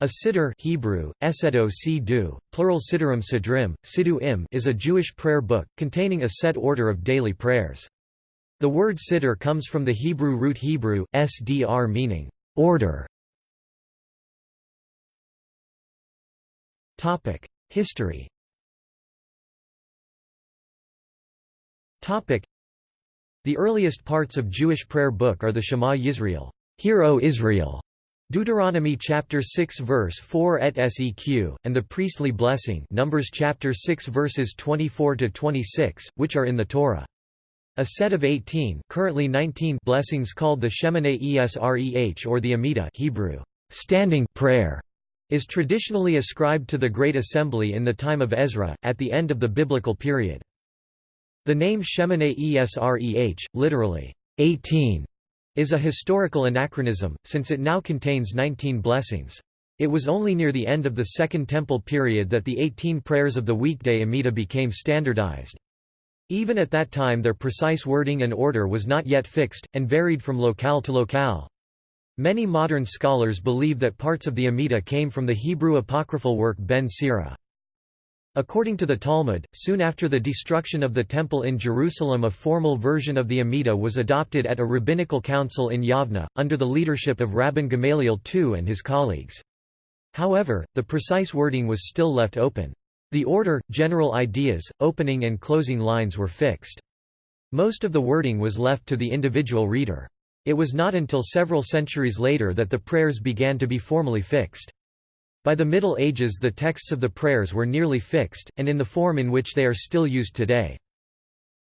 A siddur Hebrew, esedo plural siddurim sidrim, siddu im is a Jewish prayer book, containing a set order of daily prayers. The word siddur comes from the Hebrew root Hebrew, sdr meaning, order. History The earliest parts of Jewish prayer book are the Shema Yisrael, Hear O Israel, Deuteronomy chapter 6 verse 4 et seq, and the priestly blessing Numbers chapter 6 verses 24 to 26, which are in the Torah. A set of 18, currently 19 blessings called the Shemoneh Esreh or the Amidah Hebrew standing prayer is traditionally ascribed to the Great Assembly in the time of Ezra, at the end of the biblical period. The name Shemoneh Esreh, literally, 18, is a historical anachronism, since it now contains 19 blessings. It was only near the end of the Second Temple period that the 18 prayers of the weekday Amida became standardized. Even at that time their precise wording and order was not yet fixed, and varied from locale to locale. Many modern scholars believe that parts of the Amida came from the Hebrew apocryphal work Ben Sira. According to the Talmud, soon after the destruction of the Temple in Jerusalem a formal version of the Amidah was adopted at a rabbinical council in Yavna, under the leadership of Rabban Gamaliel II and his colleagues. However, the precise wording was still left open. The order, general ideas, opening and closing lines were fixed. Most of the wording was left to the individual reader. It was not until several centuries later that the prayers began to be formally fixed. By the Middle Ages the texts of the prayers were nearly fixed, and in the form in which they are still used today.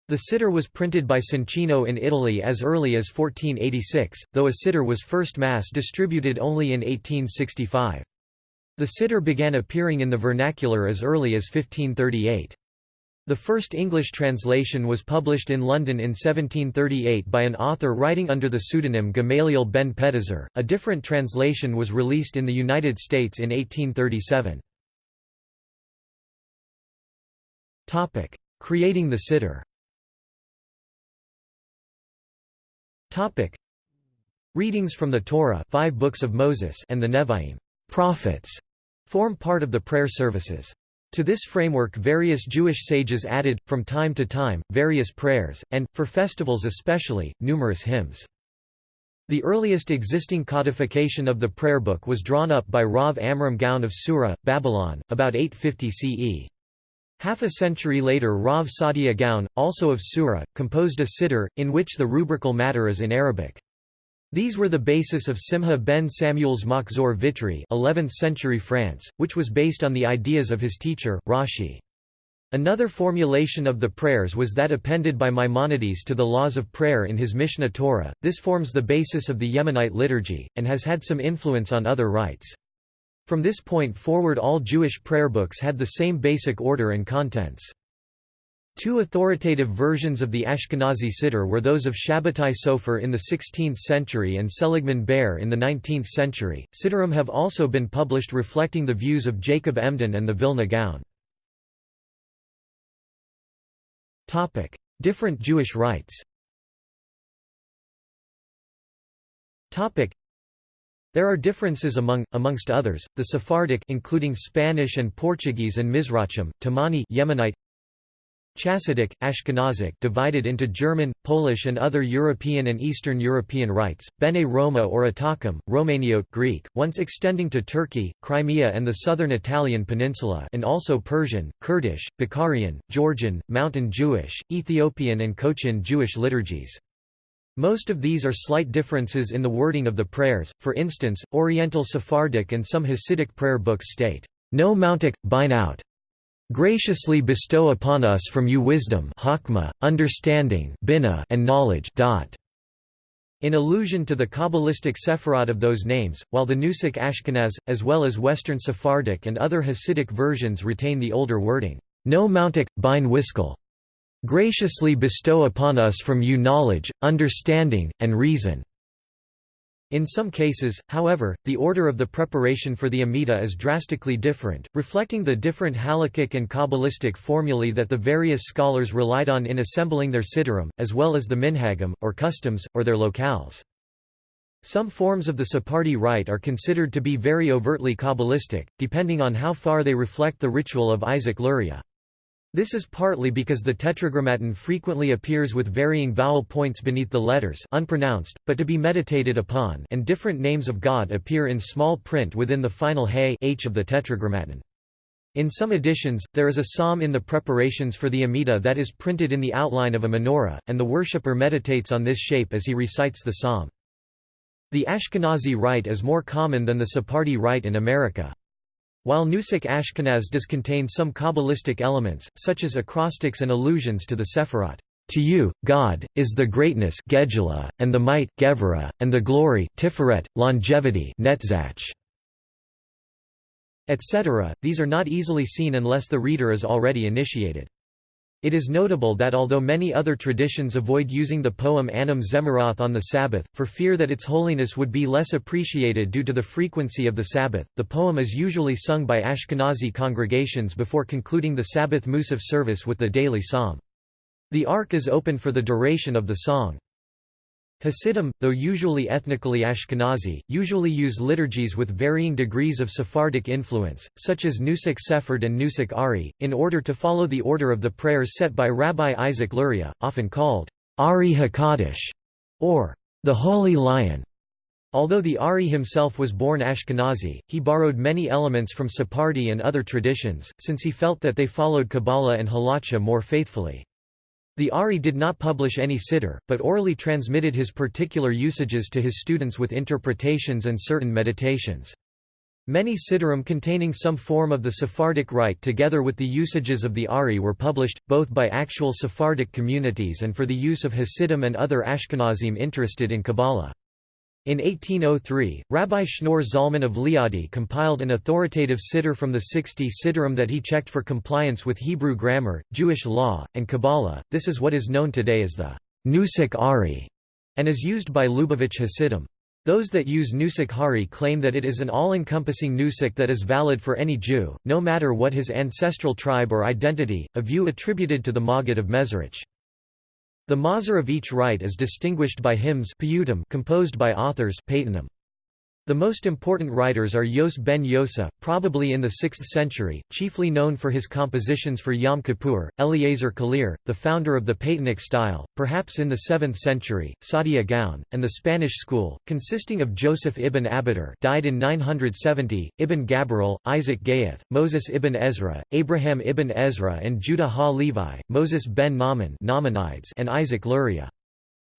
The Siddur was printed by Soncino in Italy as early as 1486, though a Siddur was first mass distributed only in 1865. The Siddur began appearing in the vernacular as early as 1538. The first English translation was published in London in 1738 by an author writing under the pseudonym Gamaliel ben Pedahzur. A different translation was released in the United States in 1837. Topic: Creating the Siddur. Topic: Readings from the Torah, five books of Moses, and the Nevi'im, prophets, form part of the prayer services. To this framework various Jewish sages added, from time to time, various prayers, and, for festivals especially, numerous hymns. The earliest existing codification of the prayer book was drawn up by Rav Amram Gaon of Sura, Babylon, about 850 CE. Half a century later Rav Saadia Gaon, also of Sura, composed a siddur, in which the rubrical matter is in Arabic. These were the basis of Simha ben Samuel's Machzor Vitry 11th century France, which was based on the ideas of his teacher, Rashi. Another formulation of the prayers was that appended by Maimonides to the laws of prayer in his Mishneh Torah. This forms the basis of the Yemenite liturgy, and has had some influence on other rites. From this point forward all Jewish prayer books had the same basic order and contents. Two authoritative versions of the Ashkenazi Siddur were those of Shabbatai Sofer in the 16th century and Seligman Ber in the 19th century. Siddurim have also been published reflecting the views of Jacob Emden and the Vilna Gaon. Topic: Different Jewish rites. Topic: There are differences among, amongst others, the Sephardic including Spanish and Portuguese and Mizrachim, Temani Yemenite, Chassidic, Ashkenazic divided into German, Polish and other European and Eastern European rites, Bene Roma or Atacum, Romaniote Greek, once extending to Turkey, Crimea and the southern Italian peninsula and also Persian, Kurdish, Bukharian, Georgian, Mountain Jewish, Ethiopian and Cochin Jewish liturgies. Most of these are slight differences in the wording of the prayers, for instance, Oriental Sephardic and some Hasidic prayer books state, No mountic, bine out, Graciously bestow upon us from you wisdom hakma, understanding and knowledge in allusion to the Kabbalistic Sephirot of those names, while the Nusach Ashkenaz, as well as Western Sephardic and other Hasidic versions retain the older wording, No mountic, bine wiskel. Graciously bestow upon us from you knowledge, understanding, and reason. In some cases, however, the order of the preparation for the Amida is drastically different, reflecting the different halakhic and Kabbalistic formulae that the various scholars relied on in assembling their siddurim, as well as the minhagim, or customs, or their locales. Some forms of the Sephardi rite are considered to be very overtly Kabbalistic, depending on how far they reflect the ritual of Isaac Luria. This is partly because the tetragrammaton frequently appears with varying vowel points beneath the letters unpronounced, but to be meditated upon and different names of God appear in small print within the final hey h of the tetragrammaton. In some editions, there is a psalm in the preparations for the Amidah that is printed in the outline of a menorah, and the worshipper meditates on this shape as he recites the psalm. The Ashkenazi rite is more common than the Sephardi rite in America. While Nusach Ashkenaz does contain some Kabbalistic elements, such as acrostics and allusions to the Sephirot, "To you, God, is the greatness and the might and the glory Tiferet, longevity Netzach, etc., these are not easily seen unless the reader is already initiated. It is notable that although many other traditions avoid using the poem Anim Zemirot on the Sabbath, for fear that its holiness would be less appreciated due to the frequency of the Sabbath, the poem is usually sung by Ashkenazi congregations before concluding the Sabbath Musaf service with the daily psalm. The ark is open for the duration of the song. Hasidim, though usually ethnically Ashkenazi, usually use liturgies with varying degrees of Sephardic influence, such as Nusach Sephard and Nusach Ari, in order to follow the order of the prayers set by Rabbi Isaac Luria, often called Ari HaKadosh, or the Holy Lion. Although the Ari himself was born Ashkenazi, he borrowed many elements from Sephardi and other traditions, since he felt that they followed Kabbalah and Halacha more faithfully. The Ari did not publish any siddur, but orally transmitted his particular usages to his students with interpretations and certain meditations. Many siddurim containing some form of the Sephardic rite together with the usages of the Ari were published, both by actual Sephardic communities and for the use of Hasidim and other Ashkenazim interested in Kabbalah. In 1803, Rabbi Shneur Zalman of Liadi compiled an authoritative siddur from the 60 siddurim that he checked for compliance with Hebrew grammar, Jewish law, and Kabbalah. This is what is known today as the Nusach Ari, and is used by Lubavitch Hasidim. Those that use Nusach Ari claim that it is an all-encompassing Nusach that is valid for any Jew, no matter what his ancestral tribe or identity, a view attributed to the Maggid of Mezrich. The mazur of each rite is distinguished by hymns composed by authors the most important writers are Yos ben Yosa, probably in the 6th century, chiefly known for his compositions for Yom Kippur, Eliezer Kalir, the founder of the Paetonic style, perhaps in the 7th century, Saadia Gaon, and the Spanish school, consisting of Joseph ibn Abitur died in 970, Ibn Gabirol, Isaac Gayath, Moses ibn Ezra, Abraham ibn Ezra and Judah ha-Levi, Moses ben Nahman and Isaac Luria.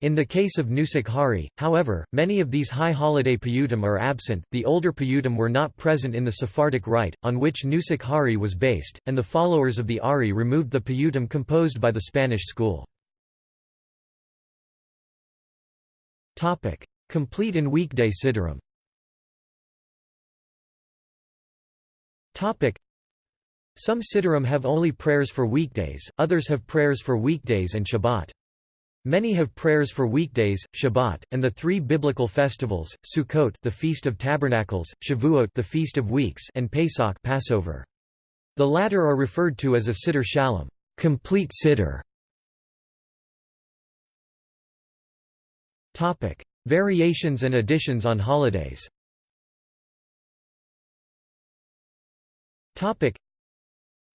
In the case of Nusach Ari, however, many of these high holiday piyutim are absent, the older piyutim were not present in the Sephardic rite, on which Nusach Ari was based, and the followers of the Ari removed the piyutim composed by the Spanish school. Complete and weekday siddurim Some siddurim have only prayers for weekdays, others have prayers for weekdays and Shabbat. Many have prayers for weekdays, Shabbat, and the three biblical festivals: Sukkot, the Feast of Tabernacles; Shavuot, the Feast of Weeks; and Pesach, Passover. The latter are referred to as a siddur shalom, complete. Topic: Variations and additions on holidays.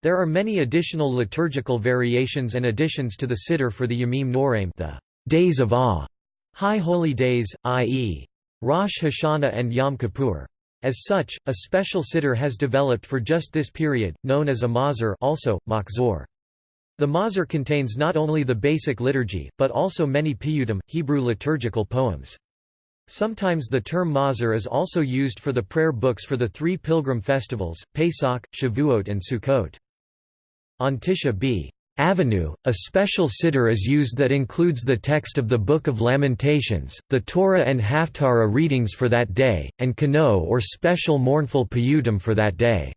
There are many additional liturgical variations and additions to the Siddur for the Yamim Noraim the days of awe, high holy days, i.e. Rosh Hashanah and Yom Kippur. As such, a special Siddur has developed for just this period, known as a Mahzor also, Machzor. The Mahzor contains not only the basic liturgy, but also many piyutim, Hebrew liturgical poems. Sometimes the term Mahzor is also used for the prayer books for the three pilgrim festivals, Pesach, Shavuot and Sukkot. On Tisha B. Avenue, a special siddur is used that includes the text of the Book of Lamentations, the Torah and Haftarah readings for that day, and Kano or special mournful piyutim for that day.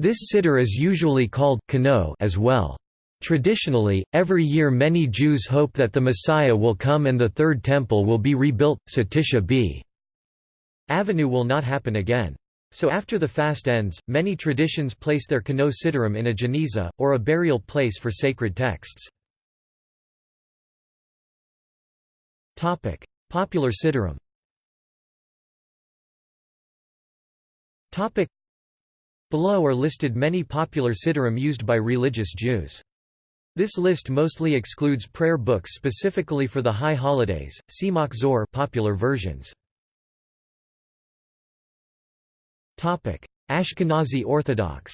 This siddur is usually called Kano as well. Traditionally, every year many Jews hope that the Messiah will come and the Third Temple will be rebuilt, so Tisha B. Avenue will not happen again. So after the fast ends, many traditions place their kano siddurim in a geniza, or a burial place for sacred texts. Popular siddurim Below are listed many popular siddurim used by religious Jews. This list mostly excludes prayer books specifically for the high holidays, Simak Zor popular versions. Ashkenazi Orthodox.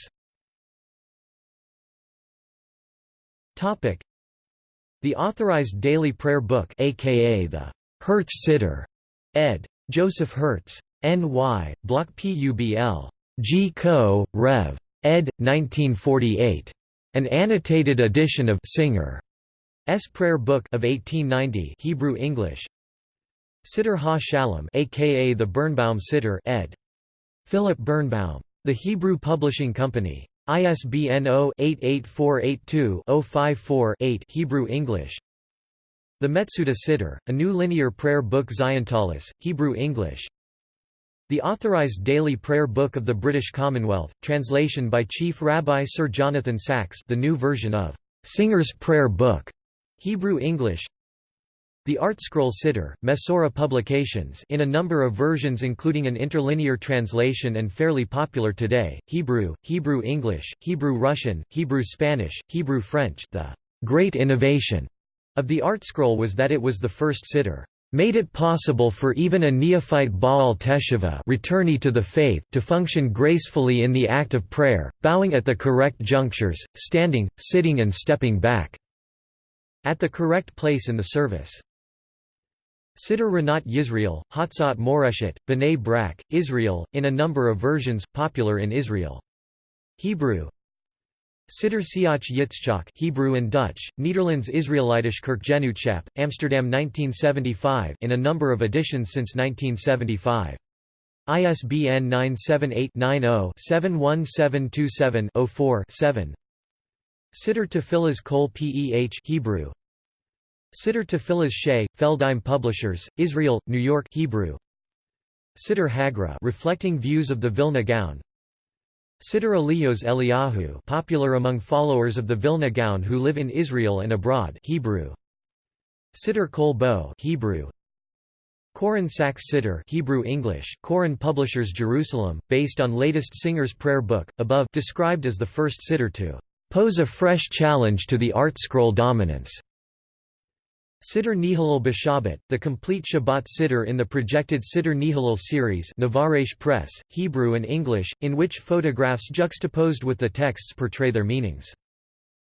The authorized daily prayer book aka the Hertz Siddur, ed. Joseph Hertz. N.Y., Bloch Publ. G. Co., Rev. ed. 1948. An annotated edition of Singer's Prayer Book of 1890 Hebrew English Siddur Ha-Shalom aka the Birnbaum Siddur ed. Philip Birnbaum. The Hebrew Publishing Company. ISBN 0-88482-054-8 Hebrew English The Metsudah Siddur, a new linear prayer book Ziontalis, Hebrew English the Authorized Daily Prayer Book of the British Commonwealth, translation by Chief Rabbi Sir Jonathan Sacks the new version of Singer's Prayer Book, Hebrew English The ArtScroll Siddur, Mesorah Publications in a number of versions including an interlinear translation and fairly popular today, Hebrew, Hebrew English, Hebrew Russian, Hebrew Spanish, Hebrew French the great innovation of the ArtScroll was that it was the first siddur made it possible for even a neophyte Baal Teshuvah returnee to the faith to function gracefully in the act of prayer, bowing at the correct junctures, standing, sitting and stepping back at the correct place in the service. Siddur Rinat Yisrael, Hatzat Moreshet, B'nai Brak, Israel, in a number of versions, popular in Israel. Hebrew Siddur Siach Yitzchak Hebrew and Dutch, Nederlands Israelitisch Kerkgenootschap, Amsterdam 1975 in a number of editions since 1975. ISBN 978-90-71727-04-7 Siddur Tefillahs Kol Peh Hebrew Siddur Tefillahs Shea, Feldheim Publishers, Israel, New York Hebrew Siddur Hagra reflecting views of the Vilna Gaon Siddur Elios Eliyahu popular among followers of the Vilna Gaon who live in Israel and abroad Hebrew. Siddur Kol Bo Hebrew. Koren Sacks Siddur Hebrew English Koren Publishers Jerusalem, based on latest Singer's Prayer Book, above described as the first Siddur to pose a fresh challenge to the ArtScroll dominance. Siddur Nehalel B'Shabbat, the complete Shabbat Siddur in the projected Siddur Nehalel series Navaresh Press, Hebrew and English, in which photographs juxtaposed with the texts portray their meanings.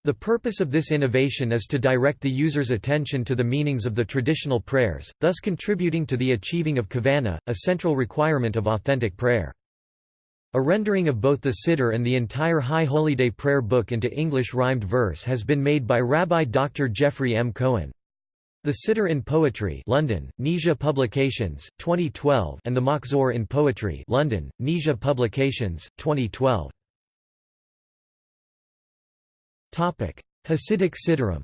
The purpose of this innovation is to direct the user's attention to the meanings of the traditional prayers, thus contributing to the achieving of kavana, a central requirement of authentic prayer. A rendering of both the Siddur and the entire High Holy Day prayer book into English rhymed verse has been made by Rabbi Dr. Jeffrey M. Cohen. The Siddur in Poetry London, Nija Publications, 2012 and The Machzor in Poetry London, Nija Publications, 2012. Topic. Hasidic Siddurim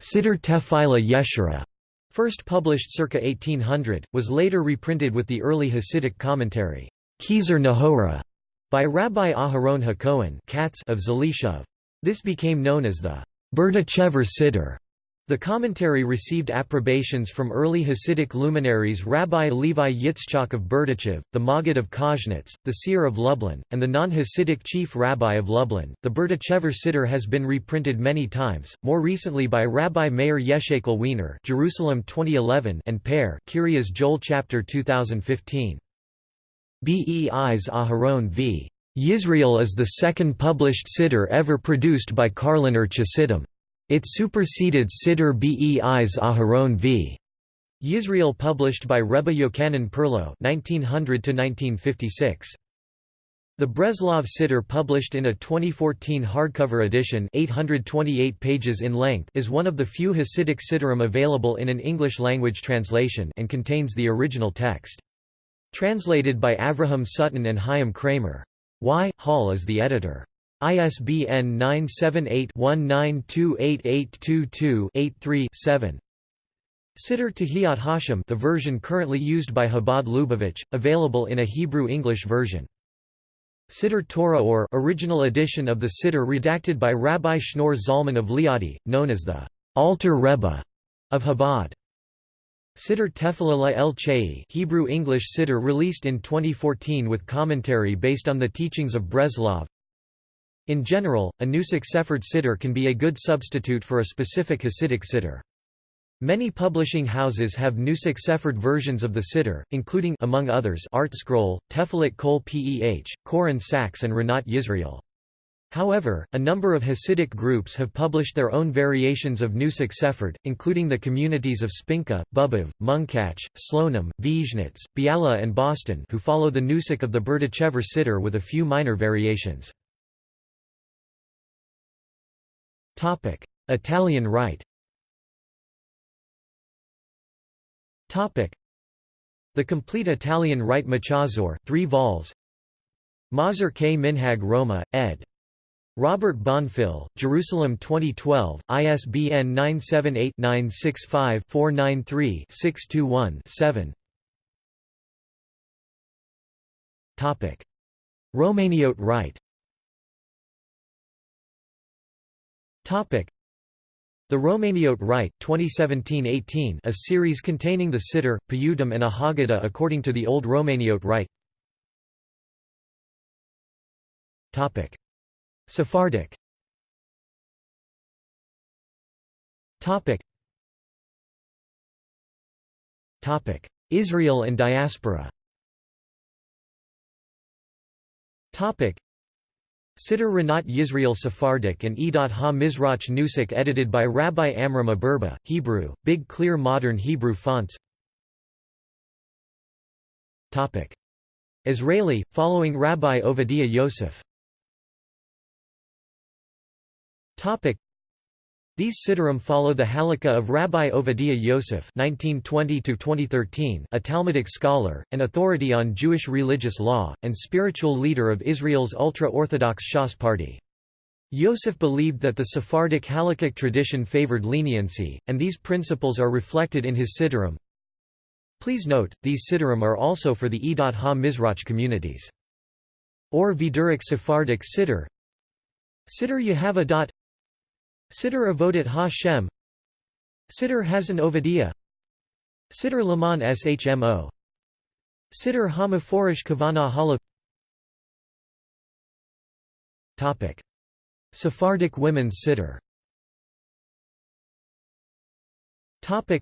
Siddur Tefillah Yeshera, first published circa 1800, was later reprinted with the early Hasidic commentary, Kezer Nahora, by Rabbi Aharon HaKohen of Zalishov. This became known as the Berdichever Siddur. The commentary received approbations from early Hasidic luminaries Rabbi Levi Yitzchak of Berdichev, the Maggid of Koznitz, the Seer of Lublin, and the non-Hasidic chief rabbi of Lublin. The Berdichever Siddur has been reprinted many times, more recently by Rabbi Meir Yeshekel Wiener, Jerusalem 2011, and Kiryas Joel chapter 2015. Beis Aharon v. Yisrael is the second published siddur ever produced by Karliner Chassidim. It superseded Siddur Beis Aharon v. Yisrael published by Rebbe Yochanan Perlow (1900–1956). The Breslov Siddur published in a 2014 hardcover edition 828 pages in length is one of the few Hasidic Siddurim available in an English-language translation and contains the original text. Translated by Avraham Sutton and Chaim Kramer. Y. Hall is the editor. ISBN 978-19288222-83-7 Siddur Tehillat Hashem the version currently used by Chabad Lubavitch, available in a Hebrew-English version. Siddur Torah or original edition of the Siddur redacted by Rabbi Shneur Zalman of Liadi, known as the Alter Rebbe of Chabad. Siddur Tefillah La El Chai Hebrew English Siddur released in 2014 with commentary based on the teachings of Breslov In general, a Nusach Sephard Siddur can be a good substitute for a specific Hasidic Siddur. Many publishing houses have Nusach Sephard versions of the Siddur, including among others ArtScroll, Tefillat Kol Peh, Koren Sacks and Rinat Yisrael. However, a number of Hasidic groups have published their own variations of Nusach Sephard, including the communities of Spinka, Bobov, Munkach, Slonim, Vizhnitz, Biala and Boston who follow the Nusach of the Berdichever Siddur with a few minor variations. Italian Rite The complete Italian Rite Machazor 3 vols Mazur K. Minhag Roma, ed. Robert Bonfil, Jerusalem 2012, ISBN 978-965-493-621-7 Romaniote Rite The Romaniote Rite 2017-18 a series containing the Siddur, Piyutim and a Haggadah according to the Old Romaniote Rite Sephardic. Topic. Topic. Israel and diaspora. Topic. Siddur Rinat Yisrael Sephardic and Edat Ha-Mizrach Nusach edited by Rabbi Amram Aburba, Hebrew, Big Clear Modern Hebrew fonts. Israeli, following Rabbi Ovadiah Yosef these Siddurim follow the Halakha of Rabbi Ovadiah Yosef (1920–2013), a Talmudic scholar, an authority on Jewish religious law, and spiritual leader of Israel's ultra-Orthodox Shas party. Yosef believed that the Sephardic Halakhic tradition favored leniency, and these principles are reflected in his Siddurim. Please note, these Siddurim are also for the E.H. Edat Ha-Mizrach communities. Or Viduric Sephardic Siddur Siddur Yehava. Siddur Avodat Ha-Shem Siddur Hazan Ovadiah Siddur Laman Shmo. Siddur Hamaforish Kavana Halav Topic. Sephardic women's Siddur Topic.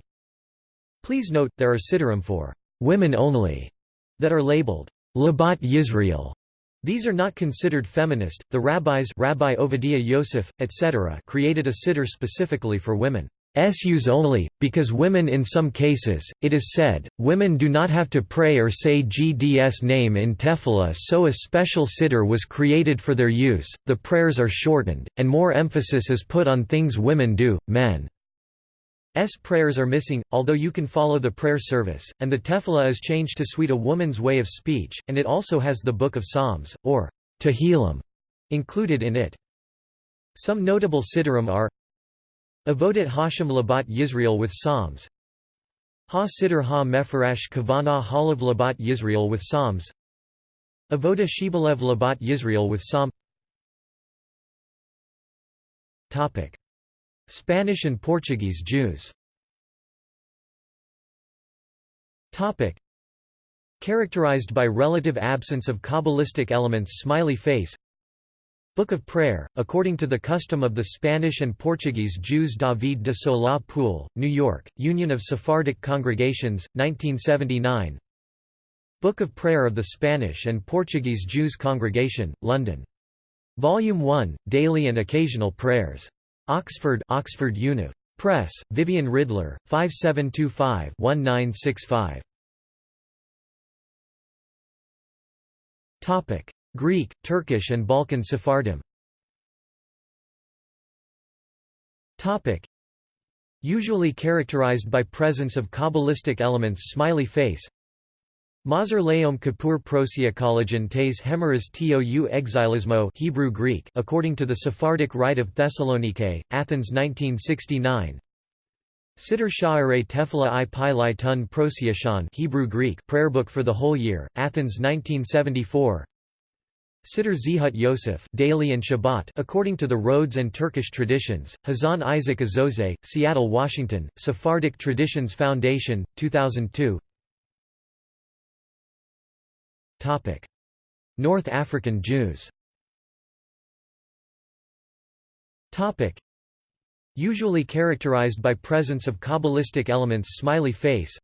Please note, there are Siddurim for women only that are labeled Labat Yisrael these are not considered feminist. The rabbis, Rabbi Ovadiah Yosef, etc., created a siddur specifically for women. S use only, because women in some cases, it is said, women do not have to pray or say GDS name in Tefillah so a special siddur was created for their use, the prayers are shortened, and more emphasis is put on things women do, men. S prayers are missing, although you can follow the prayer service, and the tefillah is changed to suit a woman's way of speech, and it also has the Book of Psalms, or Tehillim, included in it. Some notable siddurim are Avodat Hashem Labat Yisrael with Psalms. Ha Siddur Ha Mefarash Kavana Halav Labat Yisrael with Psalms. Avoda Shibalev Labat Yisrael with Psalm Spanish and Portuguese Jews Topic. Characterized by relative absence of Kabbalistic elements Smiley face Book of Prayer, according to the custom of the Spanish and Portuguese Jews David de Solá Pool, New York, Union of Sephardic Congregations, 1979 Book of Prayer of the Spanish and Portuguese Jews Congregation, London. Volume 1, Daily and Occasional Prayers. Oxford Oxford Univ. Press, Vivian Ridler, 5725-1965. Topic: Greek, Turkish and Balkan Sephardim. Topic: Usually characterized by presence of Kabbalistic elements smiley face Mazur Leom Kippur Prosiakologen tes hemeras tou exilismo Hebrew Greek according to the Sephardic Rite of Thessalonike, Athens 1969 Siddur Sha'arei Tefillah i Pi Tun Prosiashan Hebrew Greek prayer book for the whole year, Athens 1974 Siddur Zehut Yosef daily and Shabbat according to the Rhodes and Turkish traditions, Hazan Isaac Azose, Seattle, Washington, Sephardic Traditions Foundation, 2002 North African Jews. Usually characterized by presence of Kabbalistic elements smiley face.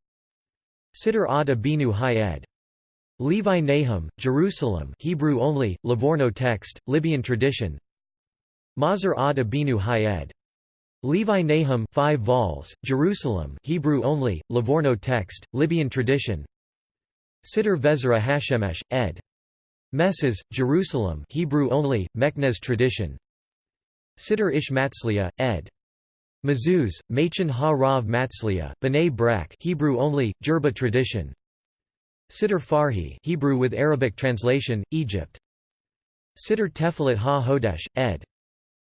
Siddur ad Abinu Hayed. Levi Nahum, Jerusalem Hebrew only, Livorno text, Libyan tradition. Mazar ad Abinu Hayed. Levi Nahum 5 vols, Jerusalem Hebrew only, Livorno text, Libyan tradition Siddur Vezra Hashemesh, ed. Messes, Jerusalem Hebrew only, Meknez tradition Siddur Ish Matzlia, ed. Mazuz, Machen Ha-Rav Matzlia, B'nai Brak Hebrew only, Jerba tradition Siddur Farhi Hebrew with Arabic translation, Egypt. Siddur Tefilat Ha-Hodesh, ed.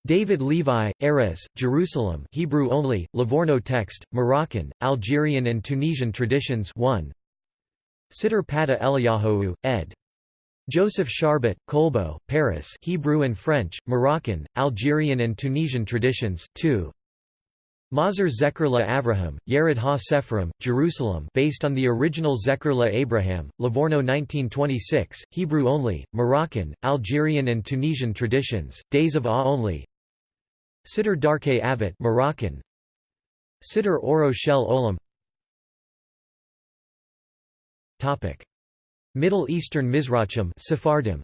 David Levi, Erez, Jerusalem Hebrew only, Livorno text, Moroccan, Algerian and Tunisian traditions 1. Siddur Pada Eliyahu, ed. Joseph Charbot, Colbo, Paris Hebrew and French, Moroccan, Algerian and Tunisian traditions 2. Mazar Zecher la Avraham, Yered ha-Sephrim, Jerusalem based on the original Zecher la Abraham, Livorno 1926, Hebrew only, Moroccan, Algerian and Tunisian traditions, Days of Ah only Siddur Darke Avot Moroccan Siddur Oro Shel Olam Topic. Middle Eastern Mizrachim Sephardim.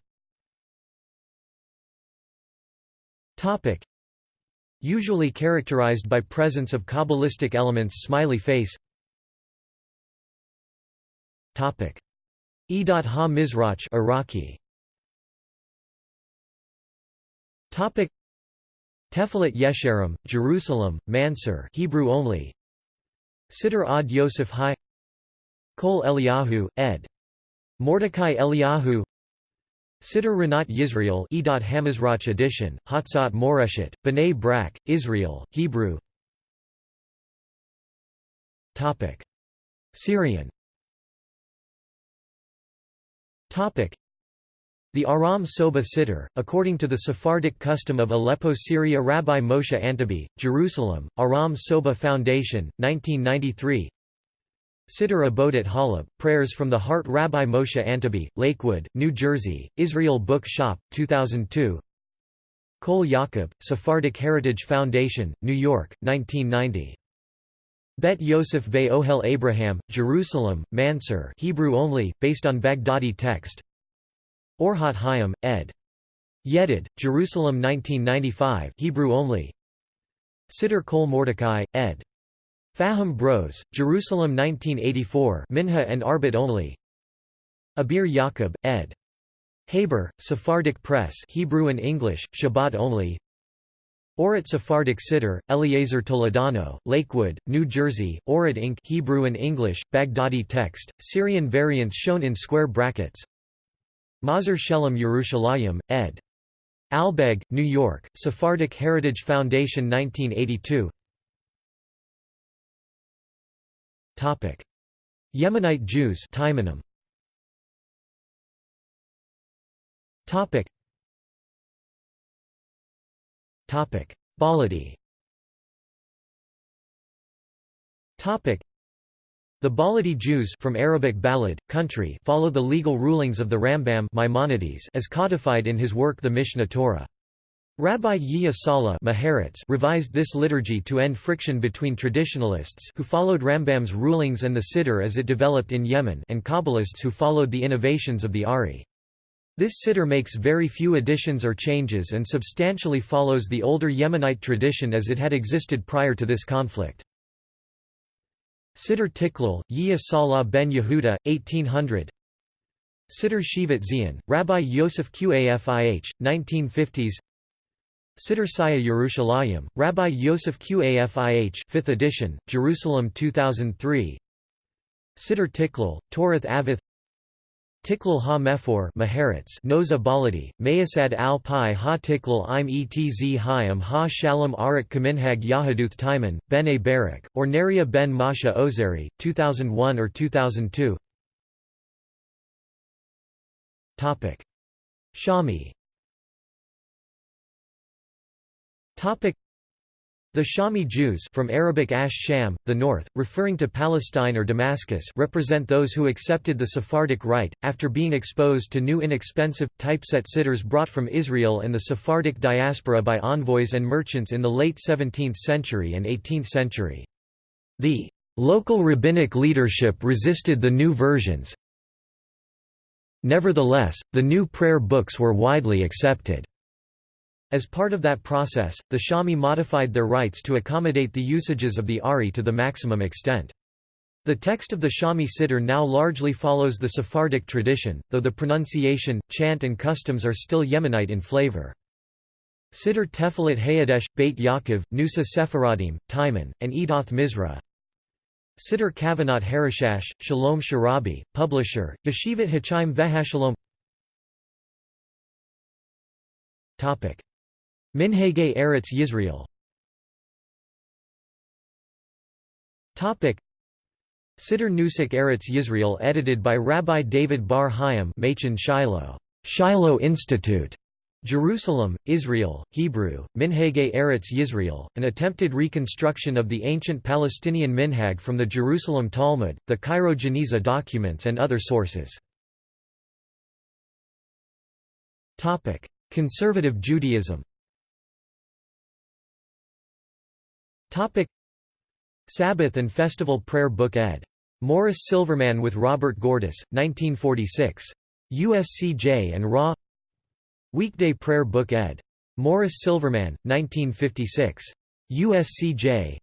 Topic. Usually characterized by presence of Kabbalistic elements smiley face. Topic: Edat ha-Mizrach Iraqi. Topic. Tefilat Yesharim, Jerusalem, Mansur Hebrew only. Siddur ad Yosef Hai Kol Eliyahu, ed. Mordecai Eliyahu Siddur Rinat Yisrael Edot Hamizrach edition, Hatzat Moreshet, B'nai Brak, Israel, Hebrew Topic. Syrian Topic. the Aram Soba Siddur, according to the Sephardic custom of Aleppo Syria Rabbi Moshe Antebi, Jerusalem, Aram Soba Foundation, 1993 Siddur Abodet Halab, Prayers from the Heart Rabbi Moshe Antebi, Lakewood, New Jersey, Israel Book Shop, 2002 Kol Yaakov, Sephardic Heritage Foundation, New York, 1990 Bet Yosef Ve Ohel Abraham, Jerusalem, Mansur Hebrew only, based on Baghdadi text Orhat Hayim, ed. Yedid, Jerusalem 1995 Hebrew only Siddur Kol Mordecai, ed. Faham Bros, Jerusalem 1984 Minha and Arbit only Abir Yaakov, ed. Haber, Sephardic Press Hebrew and English, Shabbat only Orit Sephardic Siddur, Eliezer Toledano, Lakewood, New Jersey, Orit Inc. Hebrew and English, Baghdadi text, Syrian variants shown in square brackets Mazar Shelem Yerushalayim, ed. Albeg, New York, Sephardic Heritage Foundation 1982 Yemenite Jews. Topic. Topic. Baladi Topic. The Baladi Jews from Arabic balad, country follow the legal rulings of the Rambam Maimonides as codified in his work the Mishneh Torah. Rabbi Yehia Sala revised this liturgy to end friction between traditionalists who followed Rambam's rulings and the Siddur as it developed in Yemen and Kabbalists who followed the innovations of the Ari. This Siddur makes very few additions or changes and substantially follows the older Yemenite tradition as it had existed prior to this conflict. Siddur Tiklal, Yehia Salah ben Yehuda, 1800 Siddur Shivat Zion, Rabbi Yosef Qafih, 1950s Siddur Saya Yerushalayim, Rabbi Yosef Qafih 5th edition, Jerusalem 2003 Siddur Tiklal, Torath Avith. Tiklal ha-Mefor Maharatz Noza Baladi, Mayasad al-Pi ha-Tiklal im etz hayam ha-Shalom arak kaminhag Yahaduth Taiman, Ben-A Barak, or Neria ben Masha Ozeri, 2001 or 2002 Shami the Shami Jews from Arabic Ash Sham, the north, referring to Palestine or Damascus represent those who accepted the Sephardic rite, after being exposed to new inexpensive, typeset siddurs brought from Israel and the Sephardic diaspora by envoys and merchants in the late 17th century and 18th century. The local rabbinic leadership resisted the new versions. Nevertheless, the new prayer books were widely accepted. As part of that process, the Shami modified their rites to accommodate the usages of the Ari to the maximum extent. The text of the Shami Siddur now largely follows the Sephardic tradition, though the pronunciation, chant and customs are still Yemenite in flavor. Siddur Tefilat Hayadesh, Beit Yaakov, Nusa Sephardim, Timon, and Edoth Mizra Siddur Kavanot Harishash, Shalom Sharabi, publisher, Yeshivat Hachaim Vehashalom Minhagei Eretz Yisrael. Siddur Nusach Eretz Yisrael edited by Rabbi David Bar Hayim Machen Shiloh, Shiloh Institute, Jerusalem, Israel, Hebrew, Minhagei Eretz Yisrael, an attempted reconstruction of the ancient Palestinian minhag from the Jerusalem Talmud, the Cairo Geniza documents and other sources. Conservative Judaism Topic Sabbath and Festival Prayer Book ed. Morris Silverman with Robert Gordis, 1946. USCJ and Raw Weekday Prayer Book ed. Morris Silverman, 1956. USCJ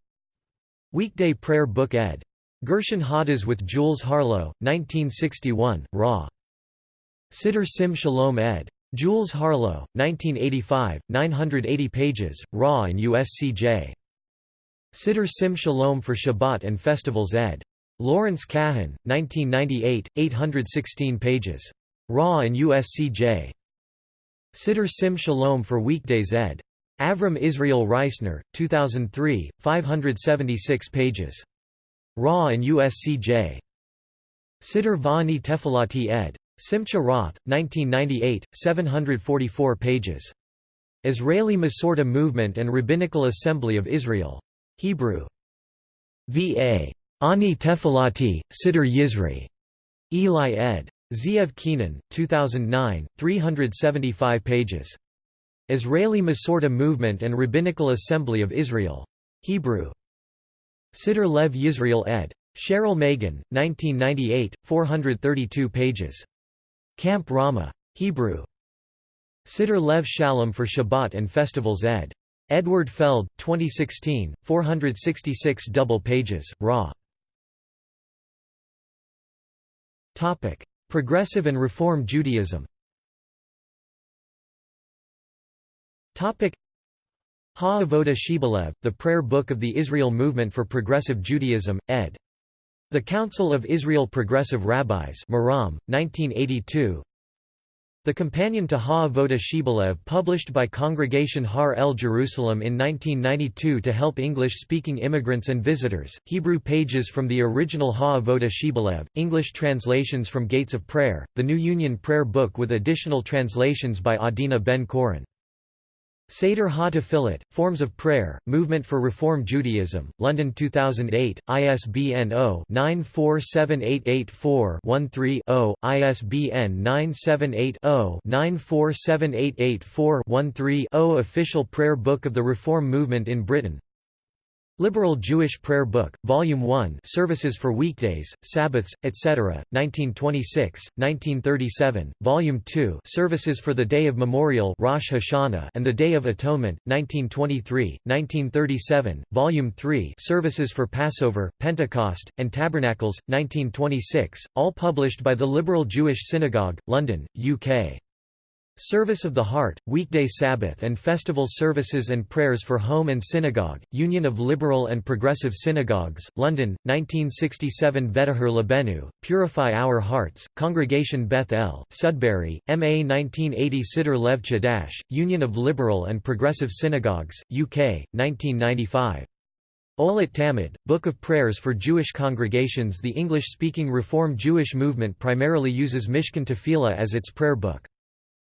Weekday Prayer Book ed. Gershon Hadas with Jules Harlow, 1961, Raw. Siddur Sim Shalom ed. Jules Harlow, 1985, 980 pages, Raw and USCJ. Siddur Sim Shalom for Shabbat and Festivals ed. Lawrence Kahan, 1998, 816 pages. Raw and USCJ. Siddur Sim Shalom for Weekdays ed. Avram Israel Reisner, 2003, 576 pages. Raw and USCJ. Siddur Vani Tefilati ed. Simcha Roth, 1998, 744 pages. Israeli Masorti Movement and Rabbinical Assembly of Israel. Hebrew. V.A. Ani Tefilati, Siddur Yizri. Eli ed. Zeev Keenan, 2009, 375 pages. Israeli Masorti Movement and Rabbinical Assembly of Israel. Hebrew. Siddur Lev Yisrael ed. Cheryl Megan, 1998, 432 pages. Camp Rama. Hebrew. Siddur Lev Shalom for Shabbat and Festivals ed. Edward Feld, 2016, 466 double pages, raw. Topic: Progressive and Reform Judaism Ha-Avoda Shibboleth, the Prayer Book of the Israel Movement for Progressive Judaism, ed. The Council of Israel Progressive Rabbis Maram, 1982 the companion to Ha-Avoda Shibboleth published by Congregation Har El Jerusalem in 1992 to help English-speaking immigrants and visitors, Hebrew pages from the original Ha-Avoda Shibboleth, English translations from Gates of Prayer, the New Union Prayer Book with additional translations by Adina Ben-Koren. Seder Ha-Tefillat, Forms of Prayer, Movement for Reform Judaism, London 2008, ISBN 0-947884-13-0, ISBN 978-0-947884-13-0 Official Prayer Book of the Reform Movement in Britain Liberal Jewish Prayer Book, Volume 1 Services for Weekdays, Sabbaths, etc., 1926, 1937, Volume 2 Services for the Day of Memorial Rosh Hashanah and the Day of Atonement, 1923, 1937, Volume 3 Services for Passover, Pentecost, and Tabernacles, 1926, all published by the Liberal Jewish Synagogue, London, UK. Service of the Heart, weekday Sabbath and festival services and prayers for home and synagogue, Union of Liberal and Progressive Synagogues, London, 1967 Vedahur Labenu, Purify Our Hearts, Congregation Beth El, Sudbury, MA 1980 Siddur Lev Chadash, Union of Liberal and Progressive Synagogues, UK, 1995. Olet Tamid, Book of Prayers for Jewish Congregations The English-speaking Reform Jewish movement primarily uses Mishkan Tefillah as its prayer book.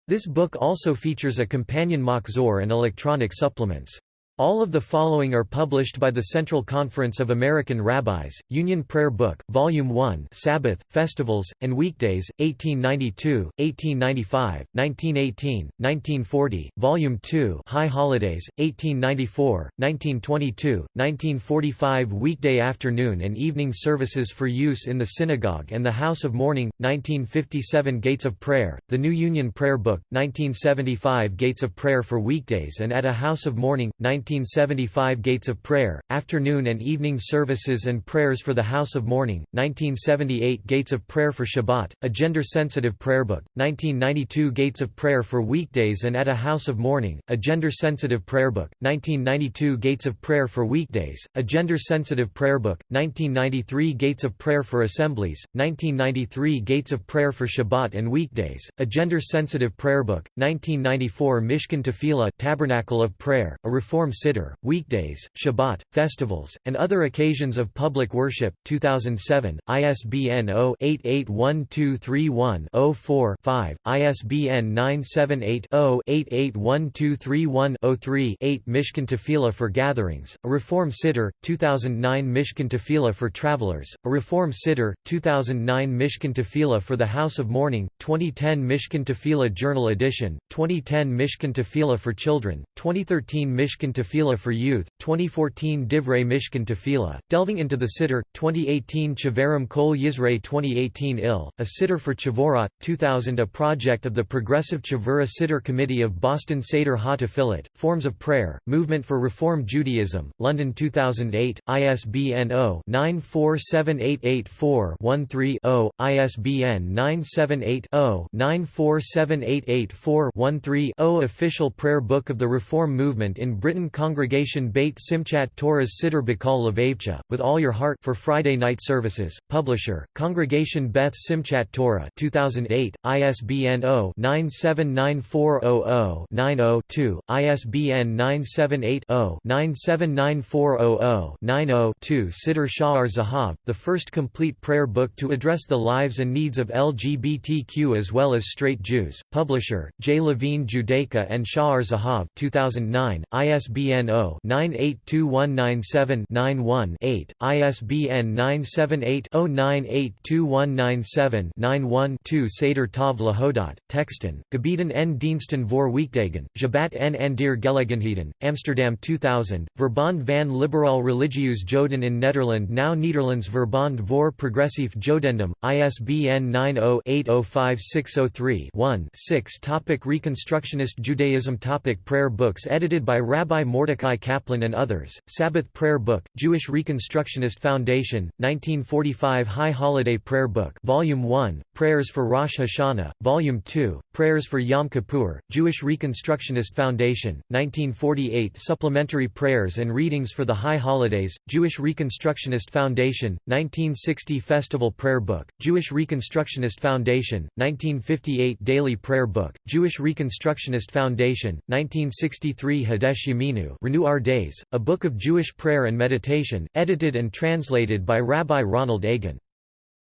This book also features a companion Machzor and electronic supplements. All of the following are published by the Central Conference of American Rabbis, Union Prayer Book, Volume 1 Sabbath, Festivals, and Weekdays, 1892, 1895, 1918, 1940, Volume 2 High Holidays, 1894, 1922, 1945 Weekday afternoon and evening services for use in the synagogue and the House of Mourning, 1957 Gates of Prayer, The New Union Prayer Book, 1975 Gates of Prayer for Weekdays and at a House of Mourning, 19 1975 Gates of Prayer, afternoon and evening services and prayers for the House of Mourning, 1978 Gates of Prayer for Shabbat, a gender-sensitive prayer book, 1992 Gates of Prayer for weekdays and at a House of Mourning, a gender-sensitive prayer book, 1992 Gates of Prayer for weekdays, a gender-sensitive prayer book, 1993 Gates of Prayer for assemblies, 1993 Gates of Prayer for Shabbat and weekdays, a gender-sensitive prayer book, 1994 Mishkan Tefillah Tabernacle of Prayer, a reform Siddur, weekdays, Shabbat, festivals, and other occasions of public worship, 2007, ISBN 0-881231-04-5, ISBN 978-0-881231-03-8 Mishkan Tefillah for Gatherings, a Reform Siddur, 2009 Mishkan Tefillah for Travelers, a Reform Siddur, 2009 Mishkan Tefillah for the House of Mourning, 2010 Mishkan Tefillah Journal Edition, 2010 Mishkan Tefillah for Children, 2013 Mishkan Tefillah for Youth, 2014 Divrei Mishkan Tefillah, delving into the Siddur, 2018 Chavarim Kol Yisrael 2018 IL, a Siddur for Chavorot, 2000 a project of the Progressive Chavura Siddur Committee of Boston Seder Ha-Tefillat, Forms of Prayer, Movement for Reform Judaism, London 2008, ISBN 0-947884-13-0, ISBN 978 0 947884-13-0 Official Prayer Book of the Reform Movement in Britain Congregation Beit Simchat Torah's Siddur B'Kol Levavcha, with all your heart for Friday night services. Publisher, Congregation Beth Simchat Torah 2008, ISBN 0-9794000-90-2, ISBN 978-0-9794000-90-2 Siddur Sha'ar Zahav, the first complete prayer book to address the lives and needs of LGBTQ as well as straight Jews. Publisher, J. Levine Judaica and Sha'ar Zahav 2009, ISBN ISBN 0-982197-91-8, ISBN 978-0-982197-91-2 Seder Tov Lahodot, Texten, Gebieden en Diensten voor Weekdagen, Jabat en Andir Gelegenheden, Amsterdam 2000, Verbond van Liberaal Religieus Joden in Nederland Now Nederlands Verbond voor Progressief Jodendom, ISBN 90-805603-1-6 Topic Reconstructionist Judaism Topic Prayer books edited by Rabbi Mordecai Kaplan and others, Sabbath Prayer Book, Jewish Reconstructionist Foundation, 1945 High Holiday Prayer Book Volume 1, Prayers for Rosh Hashanah, Volume 2, Prayers for Yom Kippur, Jewish Reconstructionist Foundation, 1948 Supplementary Prayers and Readings for the High Holidays, Jewish Reconstructionist Foundation, 1960 Festival Prayer Book, Jewish Reconstructionist Foundation, 1958 Daily Prayer Book, Jewish Reconstructionist Foundation, 1963 Hadesh Yeminu Renew Our Days, a book of Jewish prayer and meditation, edited and translated by Rabbi Ronald Egan.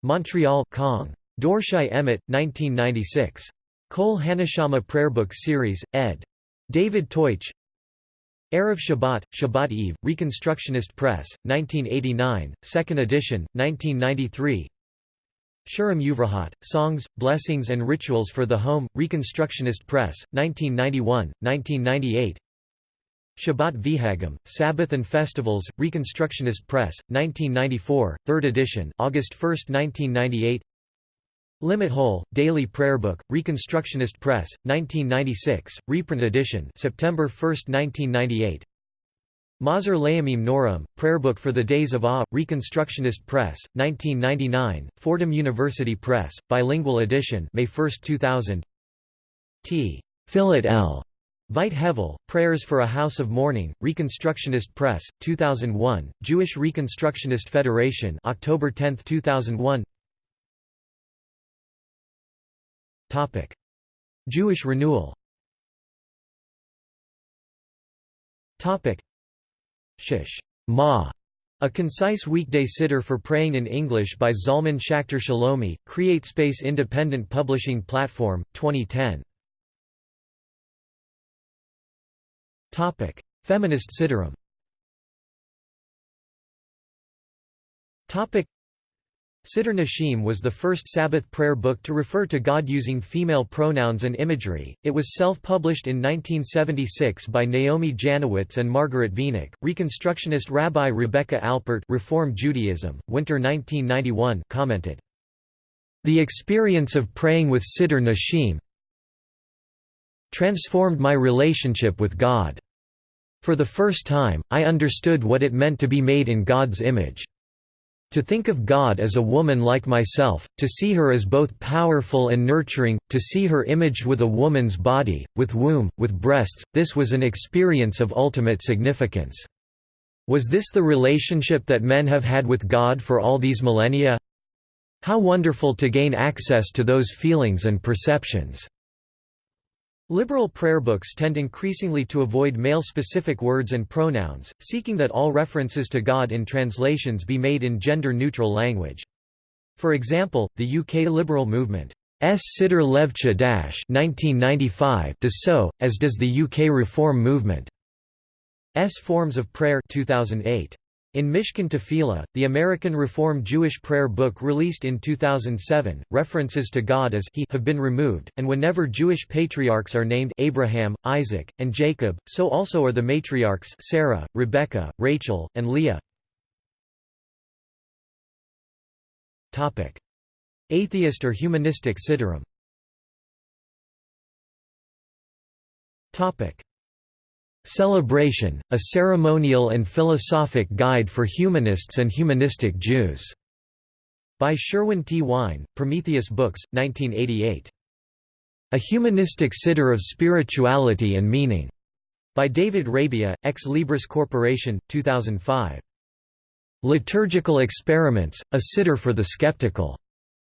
Montreal Kong. Dorshai Emmet, 1996. Kol Haneshamah Prayerbook Series, ed. David Teutsch Erev Shabbat, Shabbat Eve, Reconstructionist Press, 1989, 2nd edition, 1993 Shurim Uvrahot, Songs, Blessings and Rituals for the Home, Reconstructionist Press, 1991, 1998 Shabbat Vihagam, Sabbath and Festivals, Reconstructionist Press, 1994, 3rd edition August 1, 1998 Limit Hole, Daily Prayer Book, Reconstructionist Press, 1996, reprint edition September 1, 1998 Mazer Layamim Noram, Prayerbook for the Days of Awe, Reconstructionist Press, 1999, Fordham University Press, bilingual edition May 1, 2000 T. Philip L. Veit Hevel, Prayers for a House of Mourning, Reconstructionist Press, 2001, Jewish Reconstructionist Federation October 10, 2001 Topic: Jewish renewal. Topic: Shish. Ma, a concise weekday siddur for praying in English by Zalman Schachter Shalomi, CreateSpace Independent Publishing Platform, 2010. Feminist Siddurim Siddur Nashim was the first Sabbath prayer book to refer to God using female pronouns and imagery. It was self-published in 1976 by Naomi Janowitz and Margaret Wenig. Reconstructionist Rabbi Rebecca Alpert, Reform Judaism, Winter 1991, commented, "The experience of praying with Siddur Nashim transformed my relationship with God. For the first time, I understood what it meant to be made in God's image." To think of God as a woman like myself, to see her as both powerful and nurturing, to see her imaged with a woman's body, with womb, with breasts, this was an experience of ultimate significance. Was this the relationship that men have had with God for all these millennia? How wonderful to gain access to those feelings and perceptions. Liberal prayer books tend increasingly to avoid male-specific words and pronouns, seeking that all references to God in translations be made in gender-neutral language. For example, the UK liberal movement S. Siddur Lev Chadash 1995 does so, as does the UK Reform movement S. Forms of Prayer 2008. In Mishkan Tefillah, the American Reform Jewish prayer book released in 2007, references to God as He have been removed, and whenever Jewish patriarchs are named Abraham, Isaac, and Jacob, so also are the matriarchs Sarah, Rebecca, Rachel, and Leah. Atheist or humanistic Siddurim Celebration, a ceremonial and philosophic guide for humanists and humanistic Jews. By Sherwin T. Wine, Prometheus Books, 1988. A Humanistic Siddur of Spirituality and Meaning. By David Rabia, Ex Libris Corporation, 2005. Liturgical Experiments, a Siddur for the Skeptical.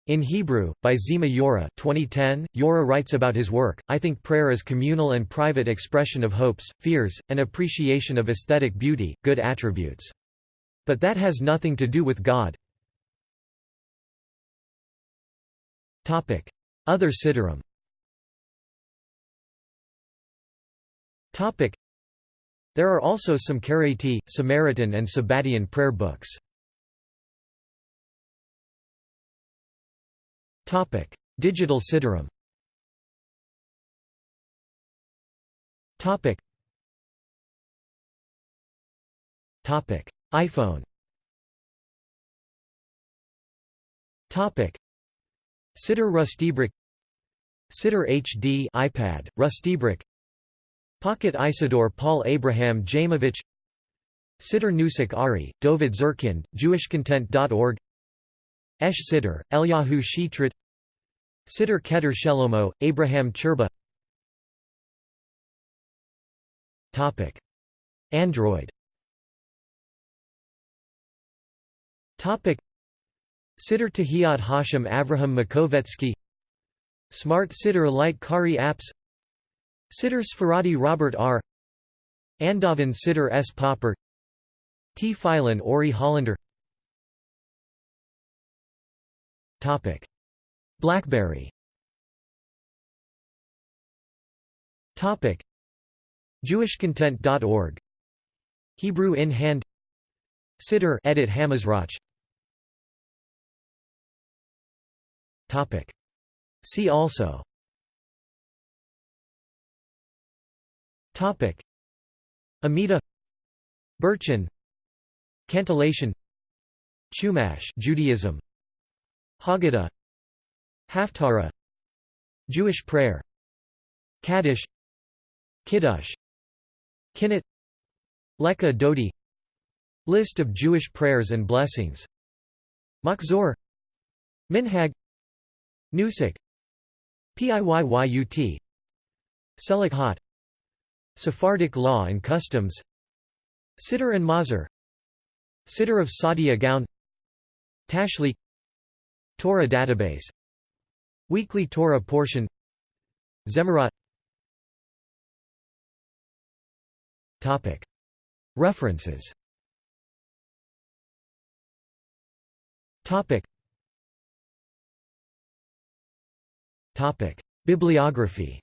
In Hebrew, by Zima Yora 2010, Yora writes about his work, I think prayer is communal and private expression of hopes, fears, and appreciation of aesthetic beauty, good attributes. But that has nothing to do with God. Other Siddurim There are also some Karaite, Samaritan and Sabbatian prayer books. Digital Siddurim. Topic. Topic: iPhone. Topic: Siddur RustyBrick. Siddur HD iPad, RustyBrick. Pocket Isidore Paul Abraham Jamovich Siddur Nusach Ari, Dovid Zurkind, JewishContent.org Esh Siddur, Eliyahu Shitrit Siddur Keter Shelomo, Abraham Cherba. Android. Siddur Tehillat Hashem Avraham Makovetsky. Smart Siddur Light Kari Apps. Siddur Sfaradi Robert R. Andovan Siddur S. Popper. T. Philon Ori Hollander Blackberry. JewishContent.org Hebrew in hand. Siddur edit Hamazrach. Topic. See also. Topic. Amida. Burchin Cantillation. Chumash Judaism Haggadah. Haftarah. Jewish prayer. Kaddish. Kiddush. Kinnit. Lekah Dodi. List of Jewish prayers and blessings. Machzor. Minhag. Nusach Piyyut Selichot Sephardic law and customs. Siddur and Mazer Siddur of Saadia Gaon Tashlich Torah database Weekly Torah portion Zemirat References. Bibliography.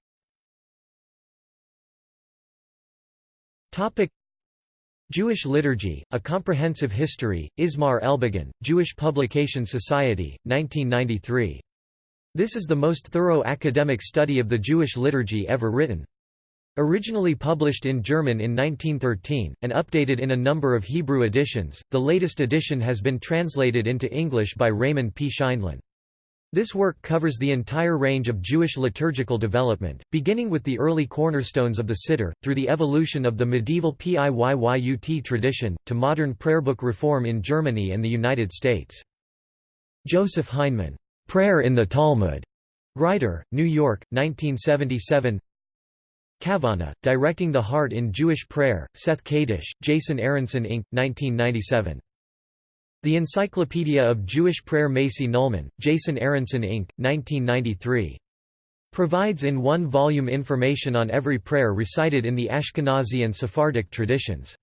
Topic Jewish Liturgy, A Comprehensive History, Ismar Elbogen, Jewish Publication Society, 1993. This is the most thorough academic study of the Jewish liturgy ever written. Originally published in German in 1913, and updated in a number of Hebrew editions, the latest edition has been translated into English by Raymond P. Scheindlin. This work covers the entire range of Jewish liturgical development, beginning with the early cornerstones of the Siddur, through the evolution of the medieval Piyyut tradition, to modern prayerbook reform in Germany and the United States. Joseph Heinemann, Prayer in the Talmud, Grider, New York, 1977 Kavanah, Directing the Heart in Jewish Prayer, Seth Kadish, Jason Aronson Inc., 1997. The Encyclopedia of Jewish Prayer Macy Nulman, Jason Aronson Inc., 1993. Provides in one volume information on every prayer recited in the Ashkenazi and Sephardic traditions.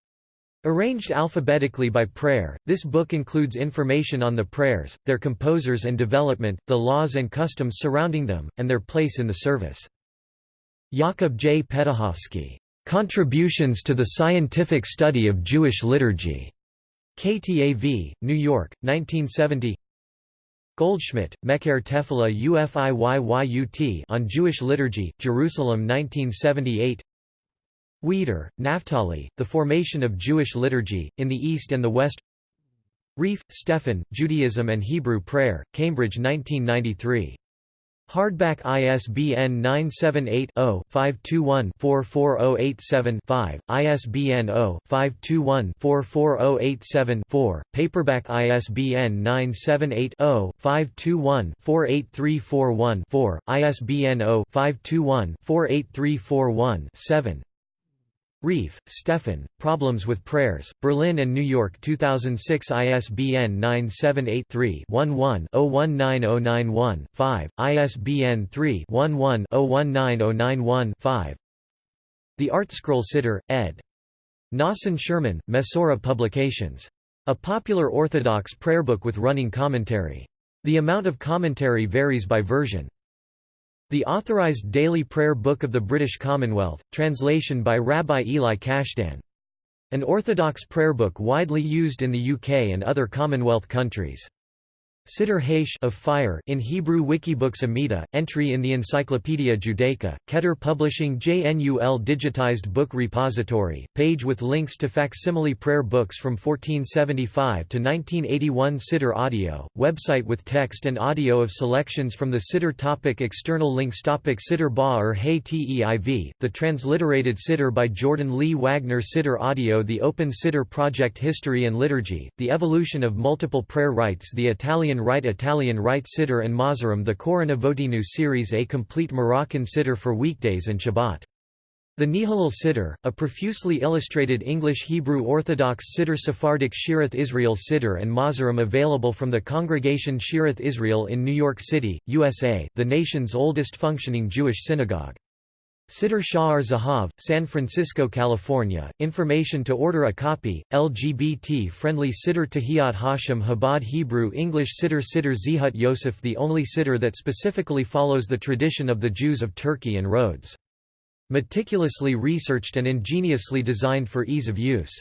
Arranged alphabetically by prayer, this book includes information on the prayers, their composers and development, the laws and customs surrounding them, and their place in the service. Yakub J. Petuchowski, "'Contributions to the Scientific Study of Jewish Liturgy' KTAV, New York, 1970 Goldschmidt, Mecher Tefillah Ufiyyut on Jewish Liturgy, Jerusalem 1978 Wieder, Naphtali, The Formation of Jewish Liturgy, in the East and the West. Reif, Stefan, Judaism and Hebrew Prayer, Cambridge 1993 Hardback ISBN 978-0-521-44087-5, ISBN 0-521-44087-4, paperback ISBN 978-0-521-48341-4, ISBN 0-521-48341-7 Reif, Stefan, Problems with Prayers, Berlin and New York 2006 ISBN 978-3-11-019091-5, ISBN 3-11-019091-5 The ArtScroll Siddur, ed. Nosson Sherman, Mesorah Publications. A popular Orthodox prayer book with running commentary. The amount of commentary varies by version. The Authorized Daily Prayer Book of the British Commonwealth, translation by Rabbi Eli Cashdan. An Orthodox prayer book widely used in the UK and other Commonwealth countries. Siddur Haish of fire in Hebrew Wikibooks Amida, entry in the Encyclopaedia Judaica, Keter Publishing JNUL Digitized Book Repository, page with links to facsimile prayer books from 1475 to 1981 Siddur Audio, website with text and audio of selections from the Siddur topic External links topic Siddur Ba or Hey Teiv, the transliterated Siddur by Jordan Lee Wagner Siddur Audio The Open Siddur Project History and Liturgy, the evolution of multiple prayer rites The Italian Rite Italian Rite Siddur and Mahzorim The Korana Votinu series A complete Moroccan Siddur for weekdays and Shabbat. The Nehalel Siddur, a profusely illustrated English-Hebrew Orthodox Siddur Sephardic Shearith Israel Siddur and Mahzorim available from the Congregation Shearith Israel in New York City, USA, the nation's oldest functioning Jewish synagogue. Siddur Sha'ar Zahav, San Francisco, California. Information to order a copy. LGBT-friendly Siddur Tehillat Hashem Chabad Hebrew English Siddur Siddur Zehut Yosef the only Siddur that specifically follows the tradition of the Jews of Turkey and Rhodes. Meticulously researched and ingeniously designed for ease of use.